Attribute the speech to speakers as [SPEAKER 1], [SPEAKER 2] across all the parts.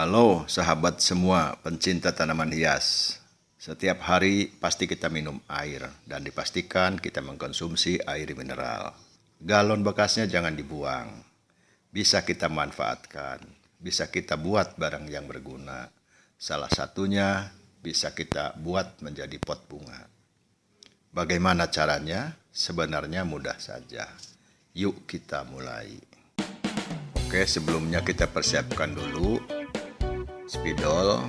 [SPEAKER 1] Halo sahabat semua pencinta tanaman hias. Setiap hari pasti kita minum air dan dipastikan kita mengkonsumsi air mineral. Galon bekasnya jangan dibuang. Bisa kita manfaatkan, bisa kita buat barang yang berguna. Salah satunya bisa kita buat menjadi pot bunga. Bagaimana caranya? Sebenarnya mudah saja. Yuk kita mulai. Oke, sebelumnya kita persiapkan dulu spidol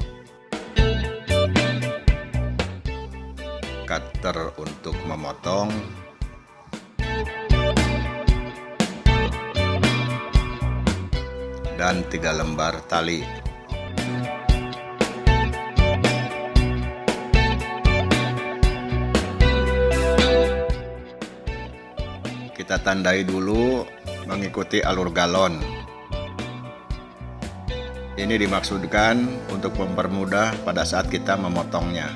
[SPEAKER 1] cutter untuk memotong dan tiga lembar tali kita tandai dulu mengikuti alur galon ini dimaksudkan untuk mempermudah pada saat kita memotongnya.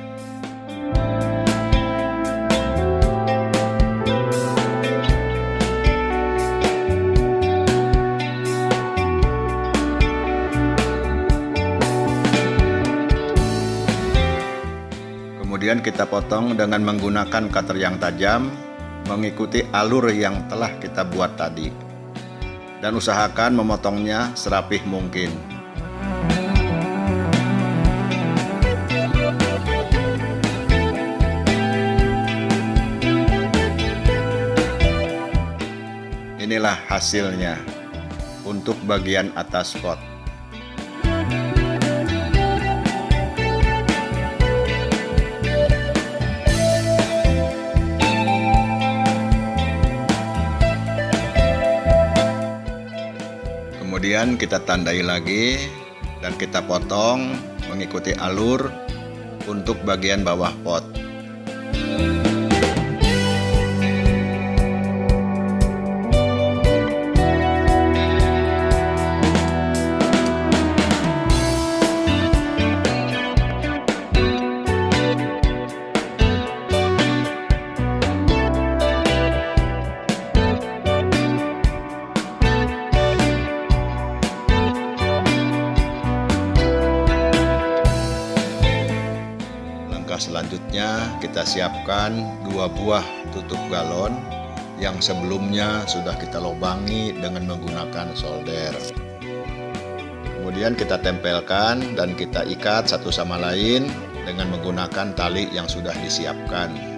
[SPEAKER 1] Kemudian kita potong dengan menggunakan cutter yang tajam mengikuti alur yang telah kita buat tadi. Dan usahakan memotongnya serapih mungkin. Inilah hasilnya untuk bagian atas pot. Kemudian kita tandai lagi dan kita potong mengikuti alur untuk bagian bawah pot. Langkah selanjutnya kita siapkan dua buah tutup galon yang sebelumnya sudah kita lobangi dengan menggunakan solder. Kemudian kita tempelkan dan kita ikat satu sama lain dengan menggunakan tali yang sudah disiapkan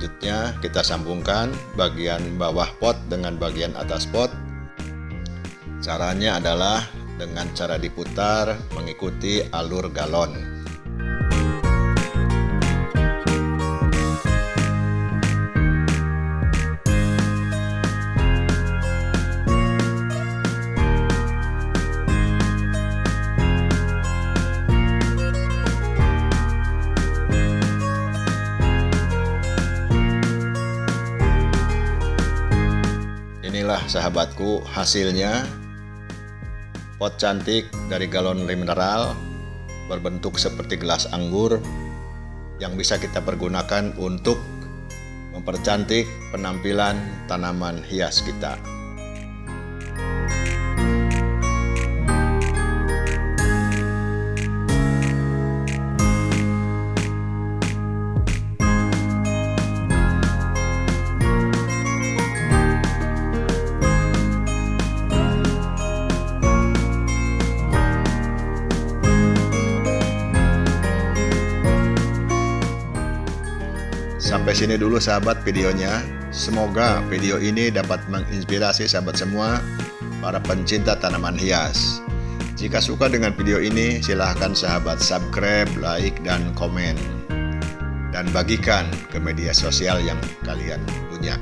[SPEAKER 1] Selanjutnya kita sambungkan bagian bawah pot dengan bagian atas pot. Caranya adalah dengan cara diputar mengikuti alur galon. Inilah sahabatku hasilnya pot cantik dari galon mineral berbentuk seperti gelas anggur yang bisa kita pergunakan untuk mempercantik penampilan tanaman hias kita. Sampai sini dulu sahabat videonya. Semoga video ini dapat menginspirasi sahabat semua para pencinta tanaman hias. Jika suka dengan video ini, silahkan sahabat subscribe, like, dan komen. Dan bagikan ke media sosial yang kalian punya.